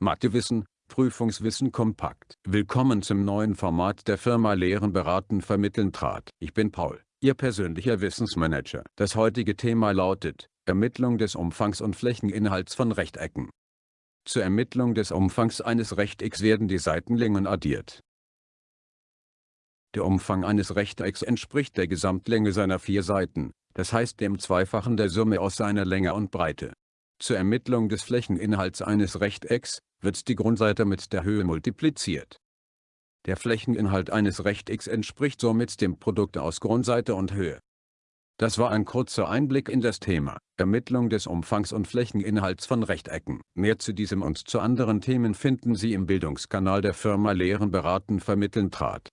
Mathewissen, Prüfungswissen kompakt. Willkommen zum neuen Format der Firma Lehren beraten vermitteln trat. Ich bin Paul, Ihr persönlicher Wissensmanager. Das heutige Thema lautet, Ermittlung des Umfangs und Flächeninhalts von Rechtecken. Zur Ermittlung des Umfangs eines Rechtecks werden die Seitenlängen addiert. Der Umfang eines Rechtecks entspricht der Gesamtlänge seiner vier Seiten, das heißt dem Zweifachen der Summe aus seiner Länge und Breite. Zur Ermittlung des Flächeninhalts eines Rechtecks, wird die Grundseite mit der Höhe multipliziert. Der Flächeninhalt eines Rechtecks entspricht somit dem Produkt aus Grundseite und Höhe. Das war ein kurzer Einblick in das Thema, Ermittlung des Umfangs und Flächeninhalts von Rechtecken. Mehr zu diesem und zu anderen Themen finden Sie im Bildungskanal der Firma Lehren beraten vermitteln trat.